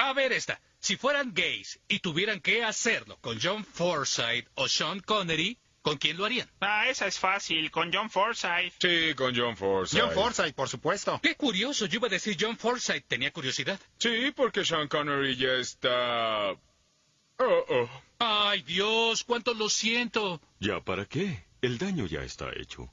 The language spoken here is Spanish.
A ver esta. Si fueran gays y tuvieran que hacerlo con John Forsythe o Sean Connery, ¿con quién lo harían? Ah, esa es fácil, con John Forsythe. Sí, con John Forsythe. John Forsythe, por supuesto. Qué curioso, yo iba a decir John Forsythe. Tenía curiosidad. Sí, porque Sean Connery ya está... Oh, oh. Ay, Dios, cuánto lo siento. ¿Ya para qué? El daño ya está hecho.